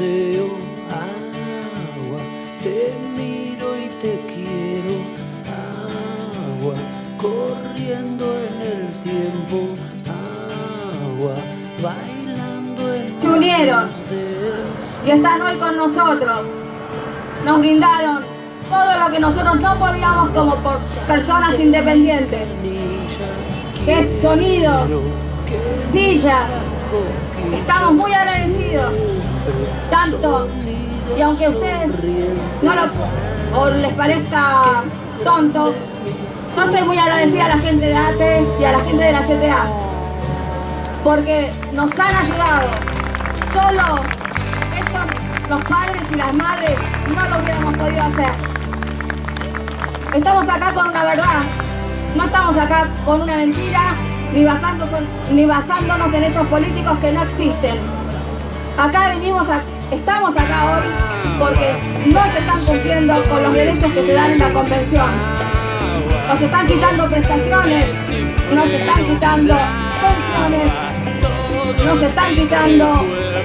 deseo agua, te miro y te quiero agua, corriendo en el tiempo agua, bailando en Se unieron y están hoy con nosotros. Nos brindaron todo lo que nosotros no podíamos como personas independientes, que es sonido, sillas. Estamos muy agradecidos, tanto, y aunque ustedes no lo, les parezca tonto, no estoy muy agradecida a la gente de ATE y a la gente de la CTA, porque nos han ayudado. Solo estos, los padres y las madres, no lo hubiéramos podido hacer. Estamos acá con una verdad, no estamos acá con una mentira, ni basándonos en hechos políticos que no existen. Acá venimos estamos acá hoy porque no se están cumpliendo con los derechos que se dan en la convención. Nos están quitando prestaciones, nos están quitando pensiones, nos están quitando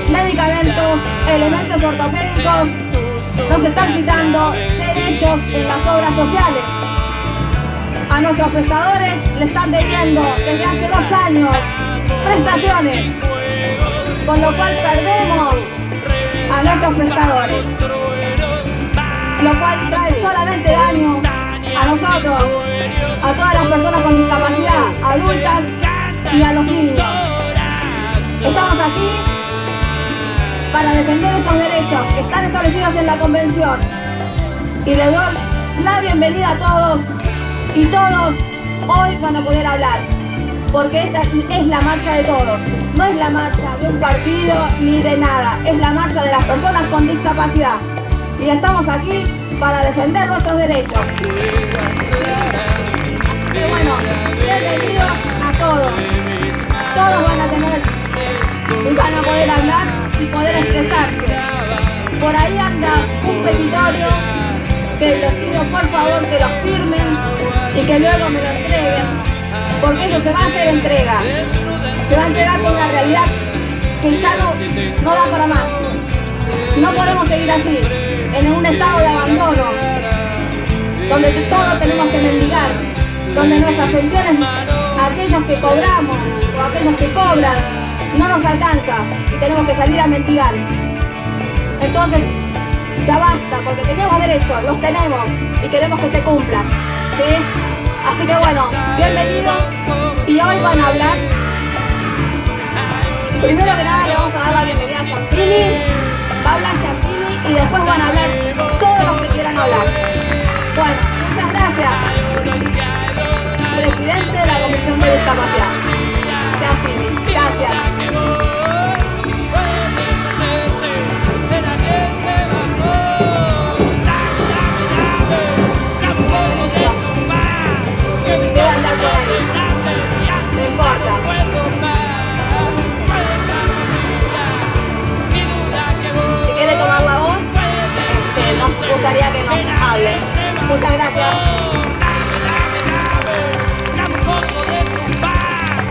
medicamentos, elementos ortopédicos, nos están quitando derechos en las obras sociales. A nuestros prestadores le están debiendo desde hace dos años prestaciones, con lo cual perdemos a nuestros prestadores, lo cual trae solamente daño a nosotros, a todas las personas con discapacidad, adultas y a los niños. Estamos aquí para defender estos derechos que están establecidos en la Convención. Y les doy la bienvenida a todos y todos hoy van a poder hablar, porque esta es la marcha de todos, no es la marcha de un partido ni de nada, es la marcha de las personas con discapacidad. Y estamos aquí para defender nuestros derechos. Y bueno, bienvenidos a todos. Todos van a tener y van a poder hablar y poder expresarse. Por ahí anda un petitorio que les pido por favor que lo firmen y que luego me lo entreguen, porque eso se va a hacer entrega. Se va a entregar con una realidad que ya no, no da para más. No podemos seguir así, en un estado de abandono, donde todos tenemos que mendigar, donde nuestras pensiones, aquellos que cobramos o aquellos que cobran, no nos alcanza y tenemos que salir a mendigar. Entonces, ya basta, porque tenemos derechos, los tenemos y queremos que se cumplan. ¿sí? Así que bueno, bienvenidos y hoy van a hablar. Primero que nada le vamos a dar la bienvenida a Zampini, va a hablar Zampini y después van a hablar todos los que quieran hablar. Bueno, muchas gracias. Presidente de la Comisión de Discapacidad. Zampini, gracias. Gustaría que nos hable. Muchas gracias.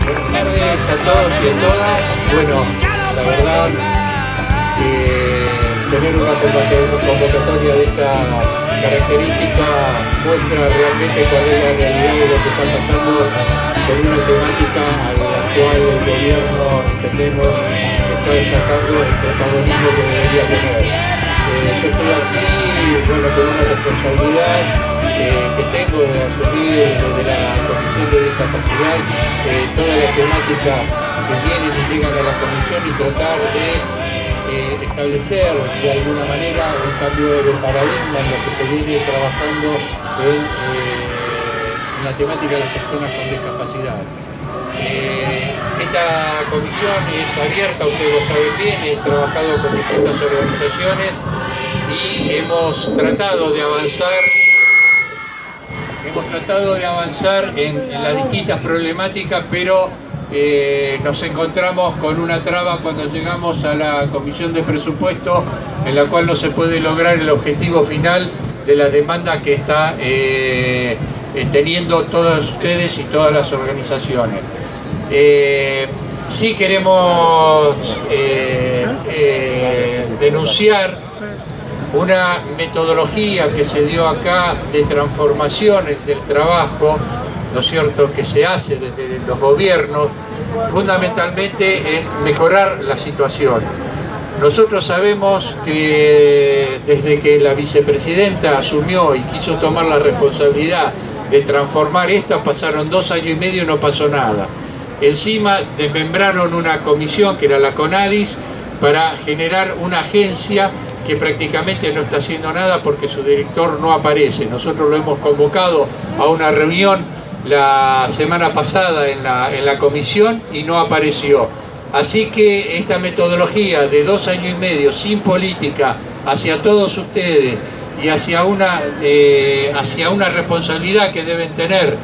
Buenas tardes a todos y a todas. Bueno, la verdad que tener una convoca- convocatoria de esta característica muestra realmente cuál es la realidad de lo que está pasando con una temática a la cual el gobierno entendemos está sacando el protagonismo que debería tener. Eh, yo estoy aquí bueno, con una responsabilidad eh, que tengo de asumir desde la Comisión de Discapacidad eh, toda la temática que vienen y llegan a la Comisión y tratar de eh, establecer de alguna manera un cambio de paradigma en lo que se viene trabajando en, eh, la temática de las personas con discapacidad. Esta comisión es abierta, ustedes lo saben bien, he trabajado con distintas organizaciones y hemos tratado de avanzar hemos tratado de avanzar en, las distintas problemáticas, pero eh, nos encontramos con una traba cuando llegamos a la comisión de presupuesto en la cual no se puede lograr el objetivo final de las demandas que está eh, eh, teniendo todas ustedes y todas las organizaciones. Eh, sí queremos denunciar una metodología que se dio acá de transformaciones del trabajo, ¿no es cierto?, que se hace desde los gobiernos, fundamentalmente en mejorar la situación. Nosotros sabemos que desde que la vicepresidenta asumió y quiso tomar la responsabilidad de transformar esta, pasaron dos años y medio y no pasó nada. Encima desmembraron una comisión que era la CONADIS para generar una agencia que prácticamente no está haciendo nada porque su director no aparece. Nosotros lo hemos convocado a una reunión la semana pasada en la, en la comisión y no apareció. Así que esta metodología de dos años y medio sin política hacia todos ustedes y hacia una, eh, hacia una responsabilidad que deben tener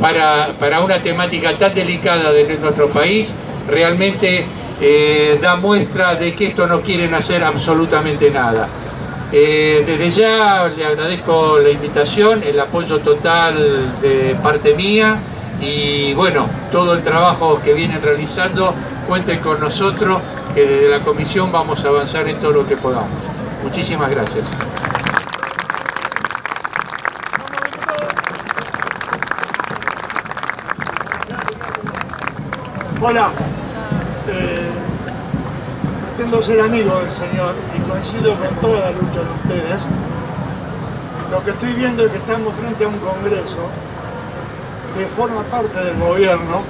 para, para, una temática tan delicada de nuestro país, realmente eh, da muestra de que esto no quieren hacer absolutamente nada. Eh, desde ya le agradezco la invitación, el apoyo total de parte mía y bueno, todo el trabajo que vienen realizando cuenten con nosotros, que desde la comisión vamos a avanzar en todo lo que podamos. Muchísimas gracias. Hola, pretendo ser amigo del Señor y coincido con toda la lucha de ustedes. Lo que estoy viendo es que estamos frente a un Congreso que forma parte del gobierno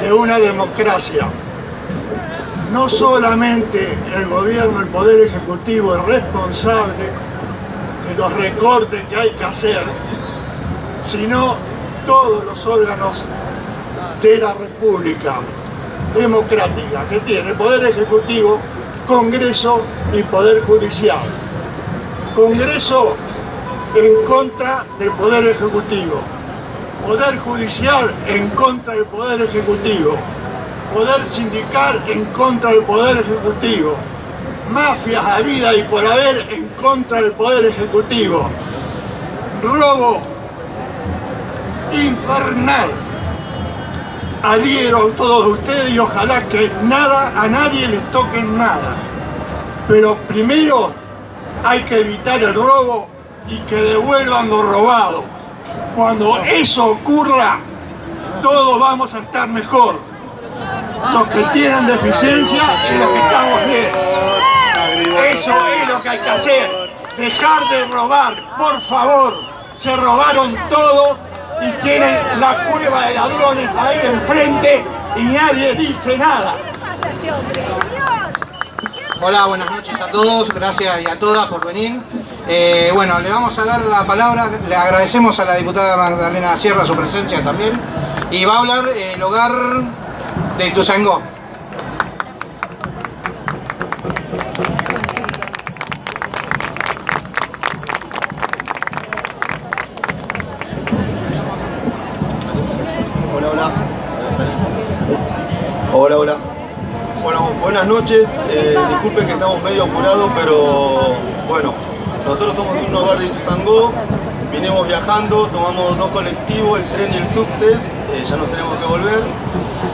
de una democracia no solamente el gobierno, el poder ejecutivo es responsable de los recortes que hay que hacer, sino todos los órganos de la República Democrática que tiene Poder Ejecutivo, Congreso y Poder Judicial. Congreso en contra del Poder Ejecutivo, Poder Judicial en contra del Poder Ejecutivo, poder sindical en contra del poder ejecutivo, mafias a vida y por haber en contra del poder ejecutivo, robo infernal. Adhiero a todos ustedes y ojalá que nada, a nadie les toque nada. Pero primero hay que evitar el robo y que devuelvan lo robado. Cuando eso ocurra, todos vamos a estar mejor los que tienen deficiencia y los que estamos bien. Eso es lo que hay que hacer. Dejar de robar, por favor. Se robaron todo y tienen la cueva de ladrones ahí enfrente y nadie dice nada. Hola, buenas noches a todos, gracias y a todas por venir. Eh, bueno, le vamos a dar la palabra, le agradecemos a la diputada Magdalena Sierra su presencia también. Y va a hablar el hogar de Ituzaingó. Buenas noches. Eh, disculpen que estamos medio apurados, pero bueno, nosotros somos un hogar de Ituzaingó. Vinimos viajando, tomamos dos colectivos, el tren y el subte. Eh, ya nos tenemos que volver.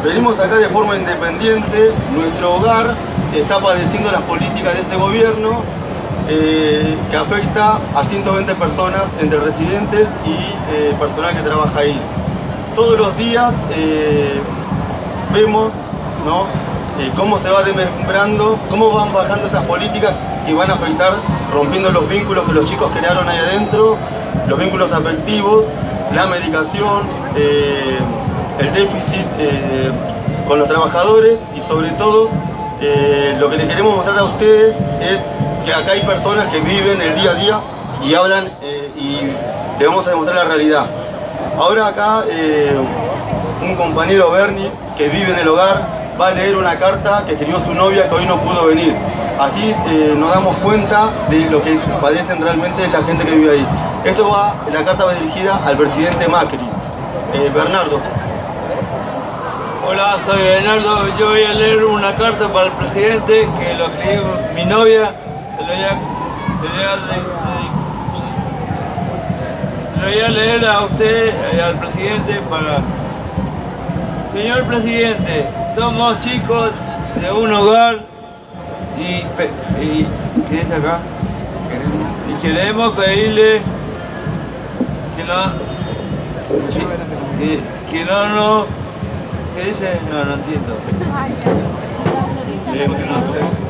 Venimos acá de forma independiente, nuestro hogar está padeciendo las políticas de este gobierno eh, que afecta a 120 personas entre residentes y personal que trabaja ahí. Todos los días eh, cómo se va desmembrando, cómo van bajando estas políticas que van a afectar, rompiendo los vínculos que los chicos crearon ahí adentro, los vínculos afectivos, la medicación, el déficit eh, con los trabajadores y sobre todo eh, lo que le queremos mostrar a ustedes es que acá hay personas que viven el día a día y hablan eh, y le vamos a demostrar la realidad. Ahora acá un compañero Bernie que vive en el hogar va a leer una carta que escribió su novia que hoy no pudo venir. Así nos damos cuenta de lo que padecen realmente la gente que vive ahí. Esto va, la carta va dirigida al presidente Macri. Bernardo. Hola, soy Bernardo. Yo voy a leer una carta para el presidente que lo escribió mi novia. Se lo voy a, se lo voy a leer a usted, al presidente, para... Señor presidente, somos chicos de un hogar y, y ¿qué es acá? Y queremos pedirle que no, que, que no, no, ¿qué dice? No, no entiendo.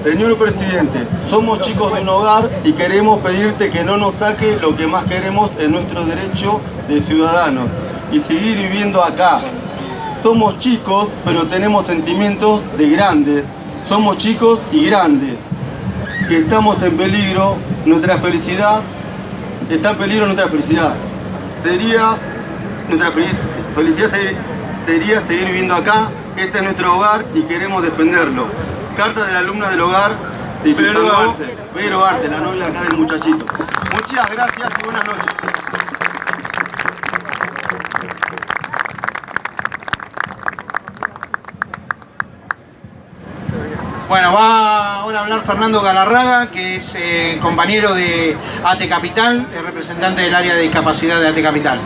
Señor Presidente, somos chicos de un hogar y queremos pedirte que no nos saque lo que más queremos en nuestro derecho de ciudadanos y seguir viviendo acá. Somos chicos, pero tenemos sentimientos de grandes. Somos chicos y grandes. Que estamos en peligro, nuestra felicidad, está en peligro nuestra felicidad. Sería, nuestra felicidad sería seguir viviendo acá. Este es nuestro hogar y queremos defenderlo. Carta de la alumna del hogar de Arce. Vero Arce, la novia acá del muchachito. Muchas gracias y buenas noches. Bueno, va ahora a hablar Fernando Galarraga, que es eh, compañero de AT Capital, el representante del área de discapacidad de AT Capital.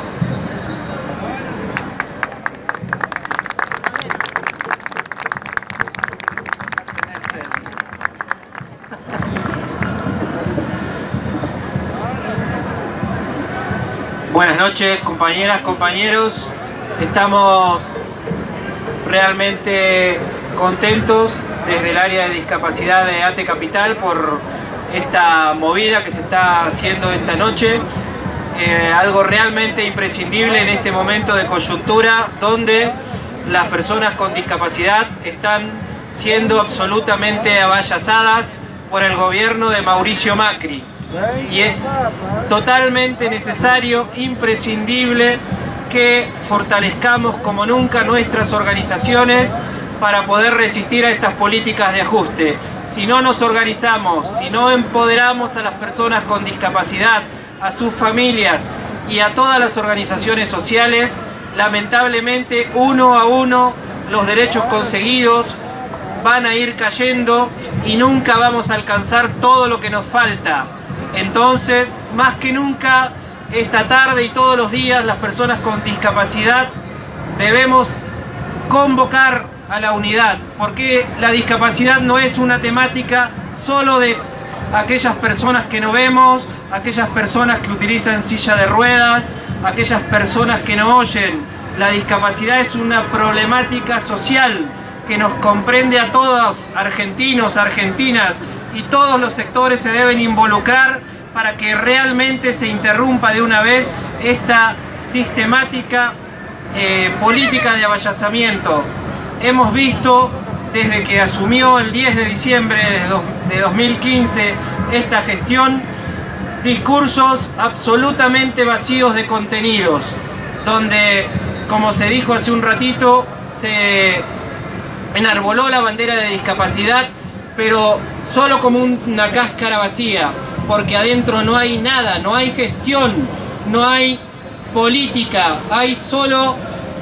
Buenas noches compañeras, compañeros. Estamos realmente contentos desde el área de discapacidad de ATE Capital por esta movida que se está haciendo esta noche. Eh, algo realmente imprescindible en este momento de coyuntura donde las personas con discapacidad están siendo absolutamente avallazadas por el gobierno de Mauricio Macri y es totalmente necesario, imprescindible que fortalezcamos como nunca nuestras organizaciones para poder resistir a estas políticas de ajuste. Si no nos organizamos, si no empoderamos a las personas con discapacidad, a sus familias y a todas las organizaciones sociales, lamentablemente uno a uno los derechos conseguidos van a ir cayendo y nunca vamos a alcanzar todo lo que nos falta. Entonces, más que nunca, esta tarde y todos los días, las personas con discapacidad debemos convocar a la unidad, porque la discapacidad no es una temática solo de aquellas personas que no vemos, aquellas personas que utilizan silla de ruedas, aquellas personas que no oyen. La discapacidad es una problemática social que nos comprende a todos, argentinos, argentinas, y todos los sectores se deben involucrar para que realmente se interrumpa de una vez esta sistemática eh, política de avallazamiento. Hemos visto desde que asumió el 10 de diciembre de 2015 esta gestión, discursos absolutamente vacíos de contenidos, donde, como se dijo hace un ratito, se enarboló la bandera de discapacidad, pero solo como una cáscara vacía, porque adentro no hay nada, no hay gestión, no hay política, hay solo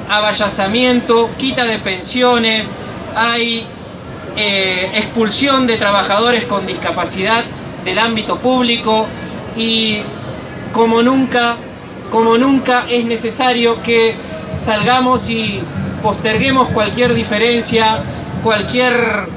avallazamiento, quita de pensiones, hay eh, expulsión de trabajadores con discapacidad del ámbito público y como nunca, como nunca es necesario que salgamos y posterguemos cualquier diferencia, cualquier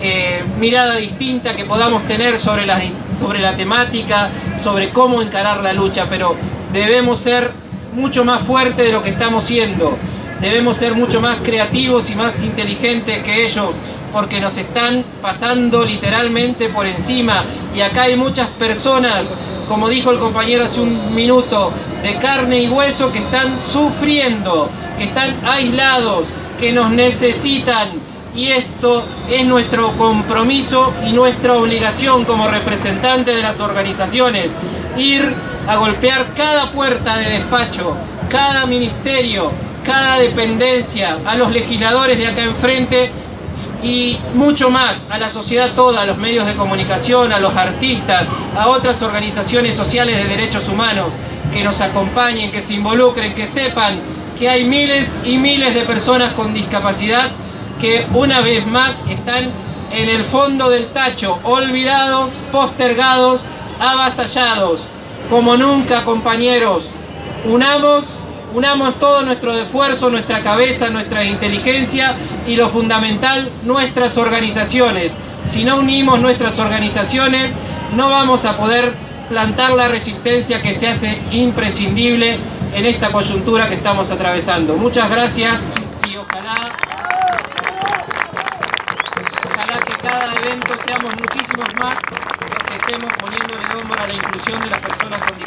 eh, mirada distinta que podamos tener sobre la, sobre la temática, sobre cómo encarar la lucha, pero debemos ser mucho más fuertes de lo que estamos siendo. Debemos ser mucho más creativos y más inteligentes que ellos, porque nos están pasando literalmente por encima. Y acá hay muchas personas, como dijo el compañero hace un minuto, de carne y hueso que están sufriendo, que están aislados, que nos necesitan, y esto es nuestro compromiso y nuestra obligación como representantes de las organizaciones, ir a golpear cada puerta de despacho, cada ministerio, cada dependencia, a los legisladores de acá enfrente y mucho más, a la sociedad toda, a los medios de comunicación, a los artistas, a otras organizaciones sociales de derechos humanos que nos acompañen, que se involucren, que sepan que hay miles y miles de personas con discapacidad que una vez más están en el fondo del tacho, olvidados, postergados, avasallados. Como nunca, compañeros, unamos Unamos todo nuestro esfuerzo, nuestra cabeza, nuestra inteligencia y lo fundamental, nuestras organizaciones. Si no unimos nuestras organizaciones, no vamos a poder plantar la resistencia que se hace imprescindible en esta coyuntura que estamos atravesando. Muchas gracias y ojalá, que cada evento seamos muchísimos más los que estemos poniendo el hombro a la inclusión de las personas con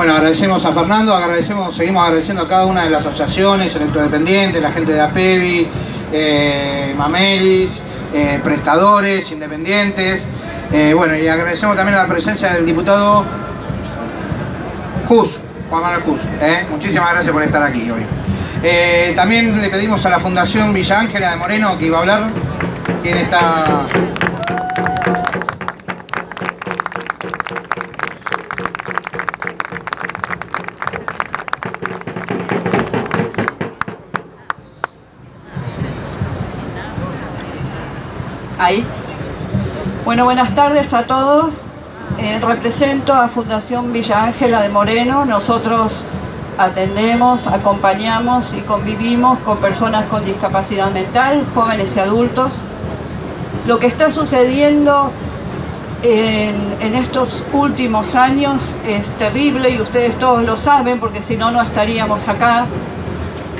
Bueno, agradecemos a Fernando, agradecemos, seguimos agradeciendo a cada una de las asociaciones, electrodependientes, la gente de APEVI, eh, Mamelis, eh, prestadores, independientes. Eh, bueno, y agradecemos también la presencia del diputado Jus, Juan Manuel Jus. Muchísimas gracias por estar aquí hoy. También le pedimos a la Fundación Villa Ángela de Moreno que iba a hablar. ¿Quién está? Bueno, buenas tardes a todos. Eh, represento a Fundación Villa Ángela de Moreno. Nosotros atendemos, acompañamos y convivimos con personas con discapacidad mental, jóvenes y adultos. Lo que está sucediendo en, en estos últimos años es terrible y ustedes todos lo saben porque si no, no estaríamos acá.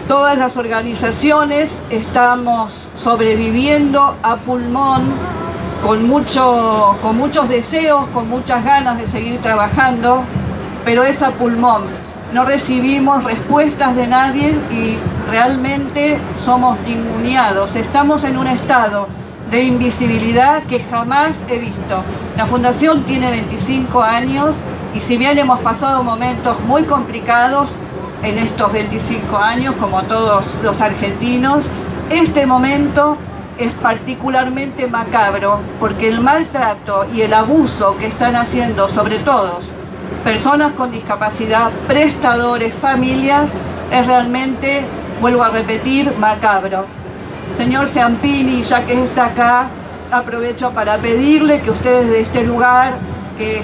Todas las organizaciones estamos sobreviviendo a pulmón, con, mucho, con muchos deseos, con muchas ganas de seguir trabajando, pero es a pulmón. No recibimos respuestas de nadie y realmente somos ninguneados. Estamos en un estado de invisibilidad que jamás he visto. La Fundación tiene 25 años y si bien hemos pasado momentos muy complicados, en estos 25 años, como todos los argentinos. Este momento es particularmente macabro porque el maltrato y el abuso que están haciendo sobre todos personas con discapacidad, prestadores, familias, es realmente, vuelvo a repetir, macabro. Señor Ciampini, ya que está acá, aprovecho para pedirle que ustedes de este lugar, que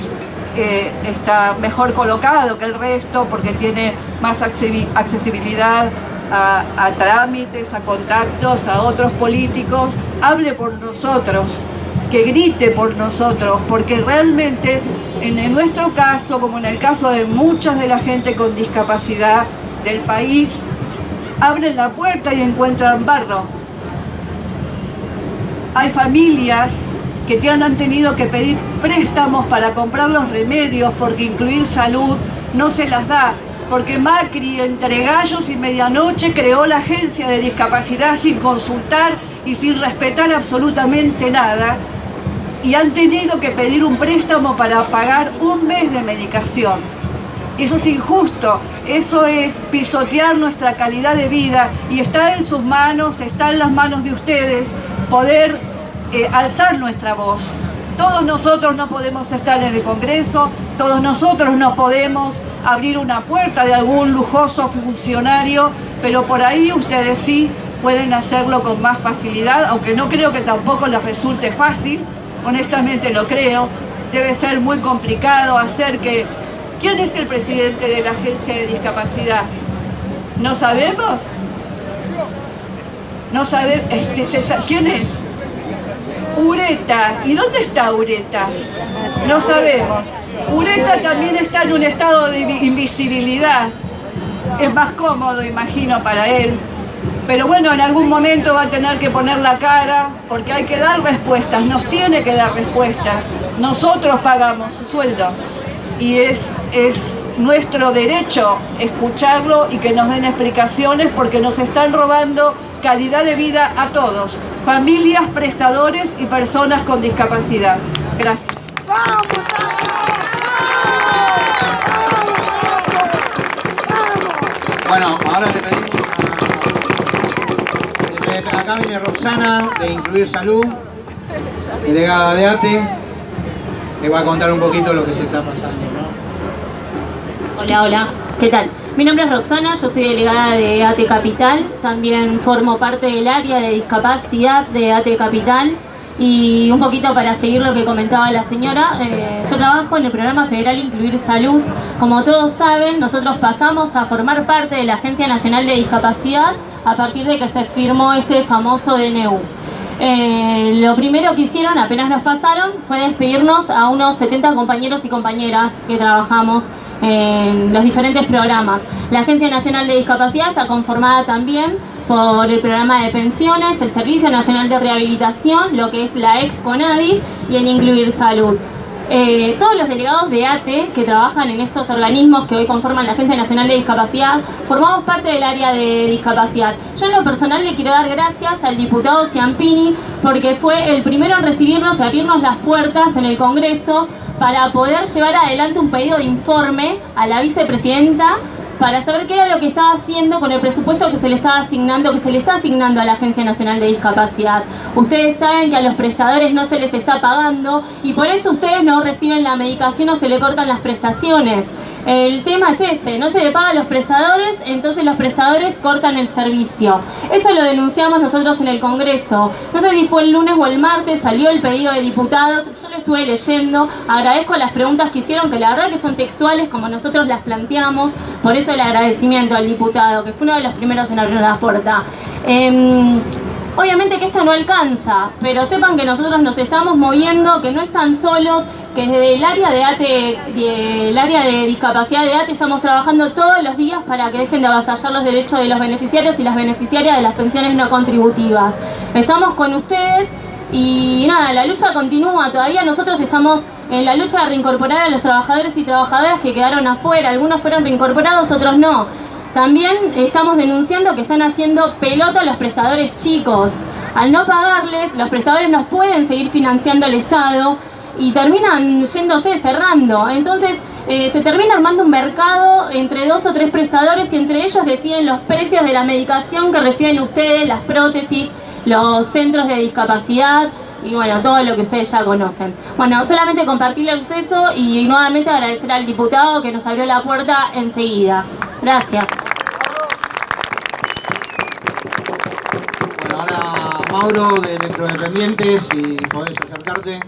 eh, está mejor colocado que el resto porque tiene más accesibilidad a, trámites, a contactos, a otros políticos, hable por nosotros, que grite por nosotros, porque realmente en, en nuestro caso, como en el caso de muchas de la gente con discapacidad del país, abren la puerta y encuentran barro. Hay familias que te han tenido que pedir préstamos para comprar los remedios porque incluir salud no se las da. Porque Macri entre gallos y medianoche creó la agencia de discapacidad sin consultar y sin respetar absolutamente nada. Y han tenido que pedir un préstamo para pagar un mes de medicación. Eso es injusto, eso es pisotear nuestra calidad de vida y está en sus manos, está en las manos de ustedes poder eh, alzar nuestra voz. Todos nosotros no podemos estar en el Congreso, todos nosotros no podemos abrir una puerta de algún lujoso funcionario, pero por ahí ustedes sí pueden hacerlo con más facilidad, aunque no creo que tampoco les resulte fácil, honestamente lo creo, debe ser muy complicado hacer que... ¿Quién es el presidente de la Agencia de Discapacidad? ¿No sabemos? ¿No sabemos? ¿Quién es? Ureta. ¿Y dónde está Ureta? No sabemos. Ureta también está en un estado de invisibilidad. Es más cómodo, imagino, para él. Pero bueno, en algún momento va a tener que poner la cara porque hay que dar respuestas, nos tiene que dar respuestas. Nosotros pagamos su sueldo y es, es nuestro derecho escucharlo y que nos den explicaciones porque nos están robando calidad de vida a todos, familias, prestadores y personas con discapacidad. Gracias. Bueno, ahora le pedimos a... Acá viene Roxana, de Incluir Salud, delegada de ATE, que va a contar un poquito lo que se está pasando. ¿no? Hola, hola, ¿qué tal? Mi nombre es Roxana, yo soy delegada de ATE Capital, también formo parte del área de discapacidad de ATE Capital Y un poquito para seguir lo que comentaba la señora, eh, yo trabajo en el programa federal Incluir Salud. Como todos saben, nosotros pasamos a formar parte de la Agencia Nacional de Discapacidad a partir de que se firmó este famoso DNU. Eh, lo primero que hicieron, apenas nos pasaron, fue despedirnos a unos 70 compañeros y compañeras que trabajamos en los diferentes programas. La Agencia Nacional de Discapacidad está conformada también por el programa de pensiones, el Servicio Nacional de Rehabilitación, lo que es la ex CONADIS y en Incluir Salud. Eh, todos los delegados de ATE que trabajan en estos organismos que hoy conforman la Agencia Nacional de Discapacidad, formamos parte del área de discapacidad. Yo en lo personal le quiero dar gracias al diputado Ciampini porque fue el primero en recibirnos y abrirnos las puertas en el Congreso para poder llevar adelante un pedido de informe a la vicepresidenta para saber qué era lo que estaba haciendo con el presupuesto que se le estaba asignando, que se le está asignando a la Agencia Nacional de Discapacidad. Ustedes saben que a los prestadores no se les está pagando y por eso ustedes no reciben la medicación o se le cortan las prestaciones. El tema es ese, no se le paga a los prestadores, entonces los prestadores cortan el servicio. Eso lo denunciamos nosotros en el Congreso. No sé si fue el lunes o el martes, salió el pedido de diputados, yo lo estuve leyendo, agradezco las preguntas que hicieron, que la verdad que son textuales como nosotros las planteamos, por eso el agradecimiento al diputado, que fue uno de los primeros en abrir la puerta. Em, obviamente que esto no alcanza, pero sepan que nosotros nos estamos moviendo, que no están solos, que desde el área de ATE, el área de discapacidad de ATE estamos trabajando todos los días para que dejen de avasallar los derechos de los beneficiarios y las beneficiarias de las pensiones no contributivas. Estamos con ustedes y nada, la lucha continúa, todavía nosotros estamos en la lucha de reincorporar a los trabajadores y trabajadoras que quedaron afuera, algunos fueron reincorporados, otros no. También estamos denunciando que están haciendo pelota a los prestadores chicos. Al no pagarles, los prestadores nos pueden seguir financiando el Estado y terminan yéndose, cerrando. Entonces eh, se termina armando un mercado entre dos o tres prestadores y entre ellos deciden los precios de la medicación que reciben ustedes, las prótesis, los centros de discapacidad y bueno, todo lo que ustedes ya conocen. Bueno, solamente compartirles eso y nuevamente agradecer al diputado que nos abrió la puerta enseguida. Gracias. Bueno, ahora Mauro de Electrodependientes, si podés acercarte.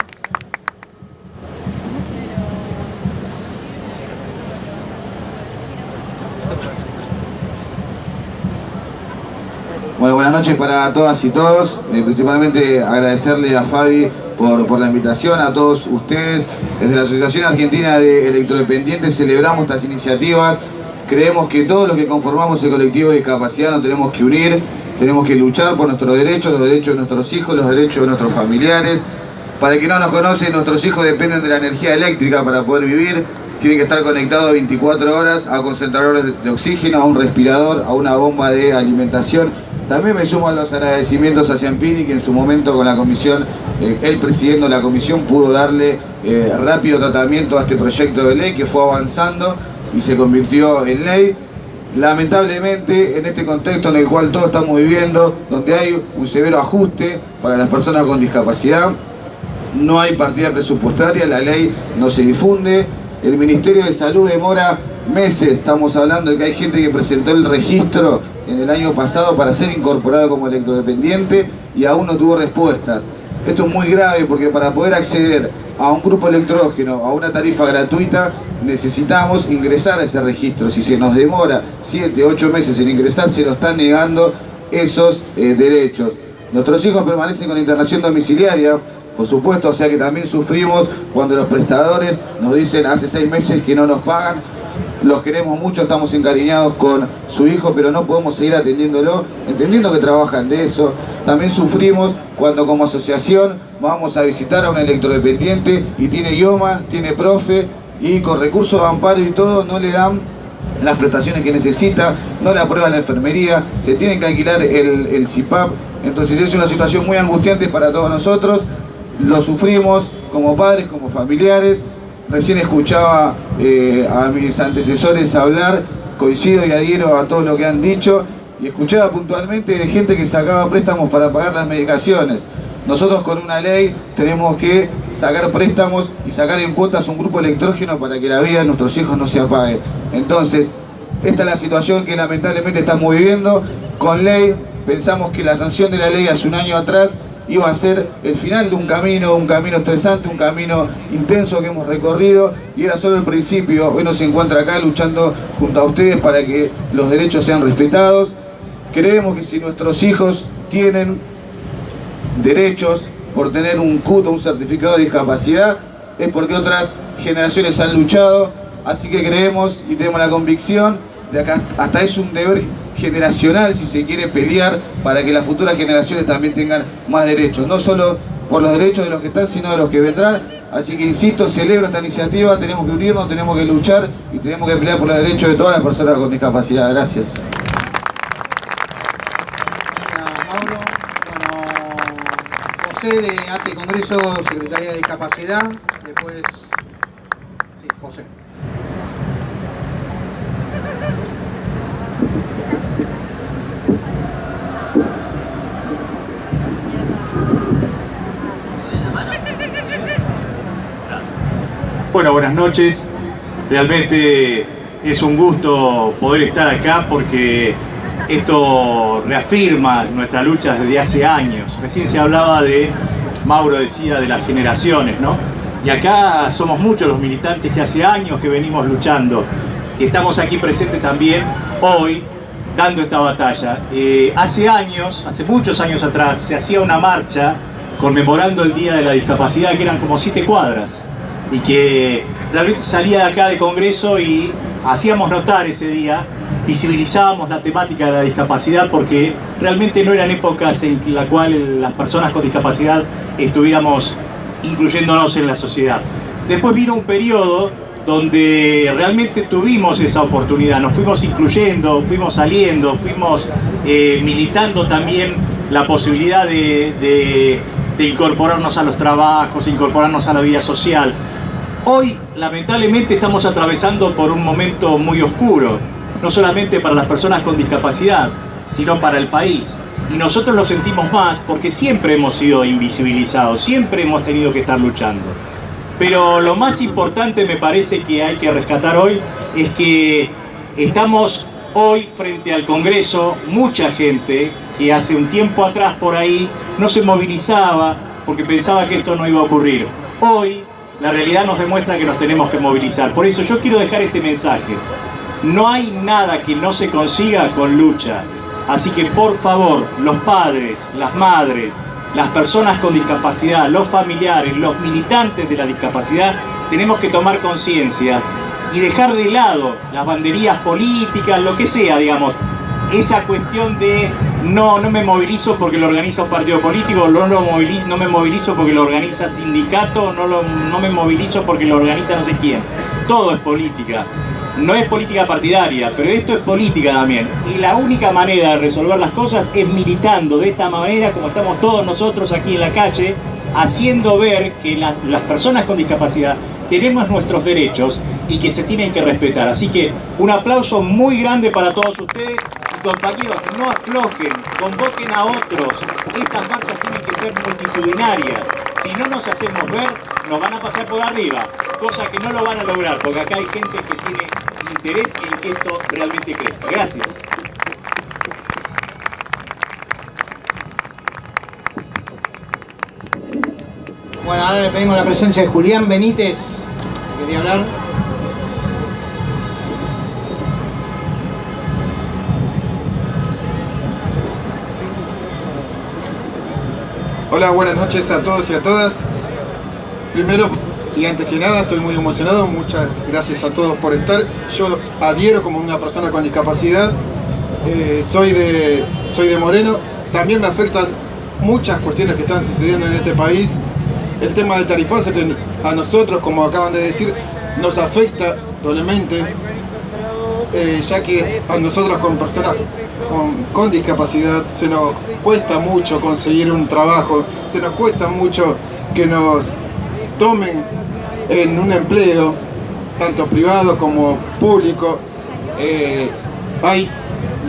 Bueno, buenas noches para todas y todos. Eh, principalmente agradecerle a Fabi por, la invitación, a todos ustedes. Desde la Asociación Argentina de Electrodependientes celebramos estas iniciativas. Creemos que todos los que conformamos el colectivo de discapacidad nos tenemos que unir, tenemos que luchar por nuestros derechos, los derechos de nuestros hijos, los derechos de nuestros familiares. Para el que no nos conoce, nuestros hijos dependen de la energía eléctrica para poder vivir. Tienen que estar conectados 24 horas a concentradores de oxígeno, a un respirador, a una bomba de alimentación también me sumo a los agradecimientos a Ciampini, que en su momento con la comisión, eh, él presidiendo la comisión, pudo darle eh, rápido tratamiento a este proyecto de ley que fue avanzando y se convirtió en ley. Lamentablemente, en este contexto en el cual todos estamos viviendo, donde hay un severo ajuste para las personas con discapacidad, no hay partida presupuestaria, la ley no se difunde, el Ministerio de Salud demora meses, estamos hablando de que hay gente que presentó el registro en el año pasado para ser incorporado como electrodependiente y aún no tuvo respuestas. Esto es muy grave porque para poder acceder a un grupo electrógeno, a una tarifa gratuita, necesitamos ingresar a ese registro. Si se nos demora 7, 8 meses en ingresar, se nos están negando esos eh, derechos. Nuestros hijos permanecen con internación domiciliaria, por supuesto, o sea que también sufrimos cuando los prestadores nos dicen hace 6 meses que no nos pagan, los queremos mucho, estamos encariñados con su hijo, pero no podemos seguir atendiéndolo, entendiendo que trabajan de eso. También sufrimos cuando como asociación vamos a visitar a un electrodependiente y tiene idioma, tiene profe, y con recursos de amparo y todo no le dan las prestaciones que necesita, no le aprueban la enfermería, se tiene que alquilar el, el CIPAP, entonces es una situación muy angustiante para todos nosotros, lo sufrimos como padres, como familiares, Recién escuchaba eh, a mis antecesores hablar, coincido y adhiero a todo lo que han dicho, y escuchaba puntualmente de gente que sacaba préstamos para pagar las medicaciones. Nosotros con una ley tenemos que sacar préstamos y sacar en cuotas un grupo electrógeno para que la vida de nuestros hijos no se apague. Entonces, esta es la situación que lamentablemente estamos viviendo. Con ley, pensamos que la sanción de la ley hace un año atrás iba a ser el final de un camino, un camino estresante, un camino intenso que hemos recorrido y era solo el principio. Hoy nos encuentra acá luchando junto a ustedes para que los derechos sean respetados. Creemos que si nuestros hijos tienen derechos por tener un CUT o un certificado de discapacidad, es porque otras generaciones han luchado, así que creemos y tenemos la convicción de acá hasta es un deber generacional si se quiere pelear para que las futuras generaciones también tengan más derechos, no solo por los derechos de los que están, sino de los que vendrán. Así que insisto, celebro esta iniciativa, tenemos que unirnos, tenemos que luchar y tenemos que pelear por los derechos de todas las personas con discapacidad. Gracias. Mauro. Bueno, José de ATE Congreso, Secretaría de Discapacidad. Después, sí, José. Bueno, buenas noches. Realmente es un gusto poder estar acá porque esto reafirma nuestra lucha desde hace años. Recién se hablaba de, Mauro decía, de las generaciones, ¿no? Y acá somos muchos los militantes que hace años que venimos luchando, que estamos aquí presentes también hoy dando esta batalla. Eh, hace años, hace muchos años atrás, se hacía una marcha conmemorando el Día de la Discapacidad, que eran como siete cuadras, y que realmente salía de acá de Congreso y hacíamos notar ese día, visibilizábamos la temática de la discapacidad porque realmente no eran épocas en la cual las personas con discapacidad estuviéramos incluyéndonos en la sociedad. Después vino un periodo donde realmente tuvimos esa oportunidad, nos fuimos incluyendo, fuimos saliendo, fuimos eh, militando también la posibilidad de, incorporarnos a los trabajos, incorporarnos a la vida social. Hoy, lamentablemente, estamos atravesando por un momento muy oscuro, no solamente para las personas con discapacidad, sino para el país. Y nosotros lo sentimos más porque siempre hemos sido invisibilizados, siempre hemos tenido que estar luchando. Pero lo más importante me parece que hay que rescatar hoy es que estamos hoy frente al Congreso, mucha gente que hace un tiempo atrás por ahí no se movilizaba porque pensaba que esto no iba a ocurrir. Hoy la realidad nos demuestra que nos tenemos que movilizar. Por eso yo quiero dejar este mensaje. No hay nada que no se consiga con lucha. Así que por favor, los padres, las madres, las personas con discapacidad, los familiares, los militantes de la discapacidad, tenemos que tomar conciencia y dejar de lado las banderías políticas, lo que sea, digamos, esa cuestión de no, no me movilizo porque lo organiza un partido político, no, lo movilizo, no me movilizo porque lo organiza sindicato, no, lo, no me movilizo porque lo organiza no sé quién. Todo es política. No es política partidaria, pero esto es política también. Y la única manera de resolver las cosas es militando de esta manera, como estamos todos nosotros aquí en la calle, haciendo ver que la, las personas con discapacidad tenemos nuestros derechos y que se tienen que respetar. Así que un aplauso muy grande para todos ustedes compañeros, no aflojen, convoquen a otros. Estas marchas tienen que ser multitudinarias. Si no nos hacemos ver, nos van a pasar por arriba, cosa que no lo van a lograr, porque acá hay gente que tiene interés en que esto realmente crezca. Gracias. Bueno, ahora le pedimos la presencia de Julián Benítez, que quería hablar. Hola, buenas noches a todos y a todas. Primero, y antes que nada, estoy muy emocionado. Muchas gracias a todos por estar. Yo adhiero como una persona con discapacidad. Eh, soy, de, soy de Moreno. También me afectan muchas cuestiones que están sucediendo en este país. El tema del tarifazo que a nosotros, como acaban de decir, nos afecta doblemente, eh, ya que a nosotros como personas con, con, discapacidad se nos cuesta mucho conseguir un trabajo, se nos cuesta mucho que nos tomen en un empleo, tanto privado como público. Eh, hay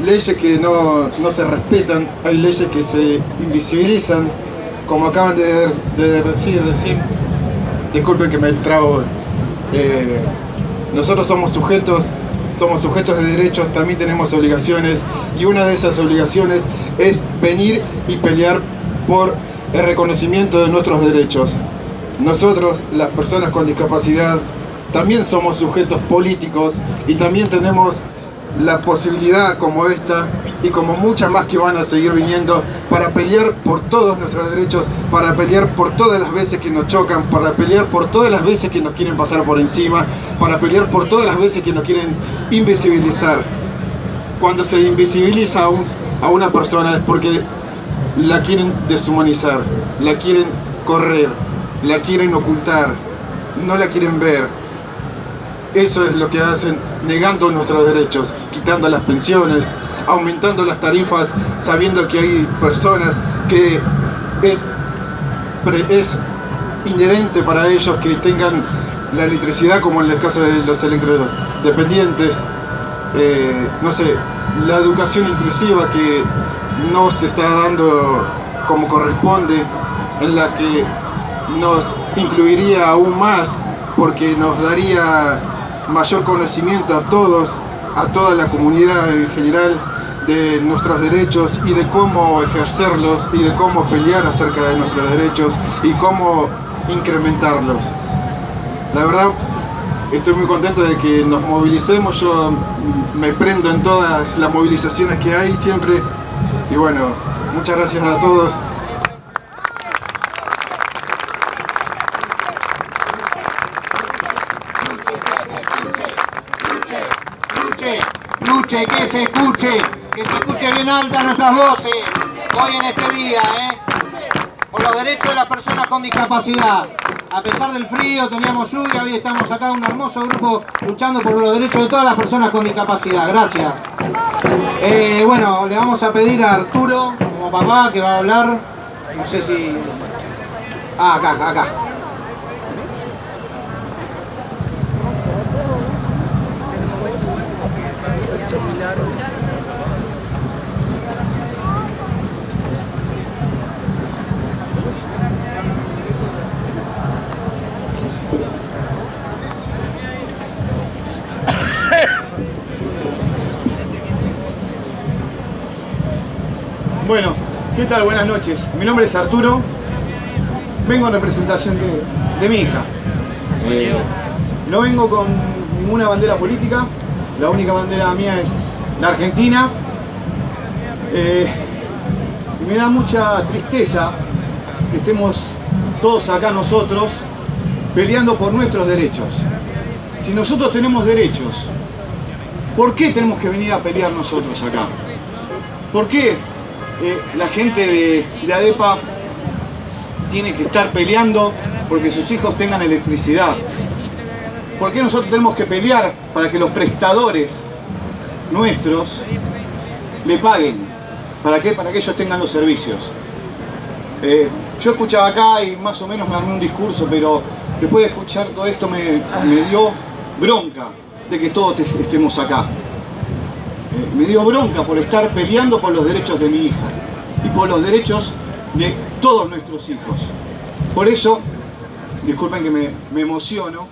leyes que no, no, se respetan, hay leyes que se invisibilizan, como acaban de, de decir, decir, disculpen que me trago, eh, nosotros somos sujetos somos sujetos de derechos, también tenemos obligaciones y una de esas obligaciones es venir y pelear por el reconocimiento de nuestros derechos. Nosotros, las personas con discapacidad, también somos sujetos políticos y también tenemos la posibilidad como esta y como muchas más que van a seguir viniendo para pelear por todos nuestros derechos, para pelear por todas las veces que nos chocan, para pelear por todas las veces que nos quieren pasar por encima, para pelear por todas las veces que nos quieren invisibilizar. Cuando se invisibiliza a, un, a una persona es porque la quieren deshumanizar, la quieren correr, la quieren ocultar, no la quieren ver. Eso es lo que hacen negando nuestros derechos, quitando las pensiones, aumentando las tarifas, sabiendo que hay personas que es, es inherente para ellos que tengan la electricidad, como en el caso de los electrodependientes, eh, no sé, la educación inclusiva que no se está dando como corresponde, en la que nos incluiría aún más porque nos daría mayor conocimiento a todos, a toda la comunidad en general de nuestros derechos y de cómo ejercerlos y de cómo pelear acerca de nuestros derechos y cómo incrementarlos. La verdad, estoy muy contento de que nos movilicemos, yo me prendo en todas las movilizaciones que hay siempre y bueno, muchas gracias a todos. Que se escuche, que se escuche bien alta nuestras voces, hoy en este día, ¿eh? por los derechos de las personas con discapacidad. A pesar del frío, teníamos lluvia, hoy estamos acá un hermoso grupo luchando por los derechos de todas las personas con discapacidad. Gracias. Eh, bueno, le vamos a pedir a Arturo, como papá, que va a hablar. No sé si... Ah, acá, acá. Bueno, ¿qué tal? Buenas noches. Mi nombre es Arturo. Vengo en representación de, de mi hija. Eh, no vengo con ninguna bandera política. La única bandera mía es la Argentina. Eh, y me da mucha tristeza que estemos todos acá nosotros peleando por nuestros derechos. Si nosotros tenemos derechos, ¿por qué tenemos que venir a pelear nosotros acá? ¿Por qué eh, la gente de, de ADEPA tiene que estar peleando porque sus hijos tengan electricidad? ¿Por qué nosotros tenemos que pelear para que los prestadores nuestros le paguen? ¿Para qué? Para que ellos tengan los servicios. Eh, yo escuchaba acá y más o menos me armé un discurso, pero después de escuchar todo esto me, me dio bronca de que todos estemos acá. Me dio bronca por estar peleando por los derechos de mi hija y por los derechos de todos nuestros hijos. Por eso, disculpen que me, me emociono,